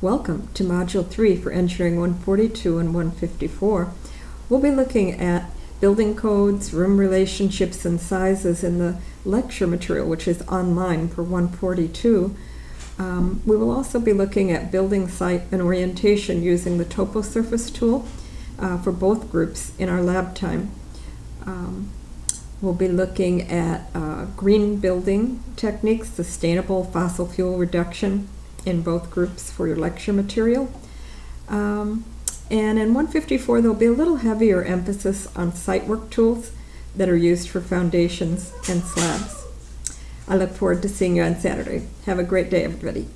Welcome to Module 3 for Engineering 142 and 154. We'll be looking at building codes, room relationships, and sizes in the lecture material, which is online for 142. Um, we will also be looking at building site and orientation using the topo surface tool uh, for both groups in our lab time. Um, we'll be looking at uh, green building techniques, sustainable fossil fuel reduction, in both groups for your lecture material. Um, and in 154, there'll be a little heavier emphasis on site work tools that are used for foundations and slabs. I look forward to seeing you on Saturday. Have a great day, everybody.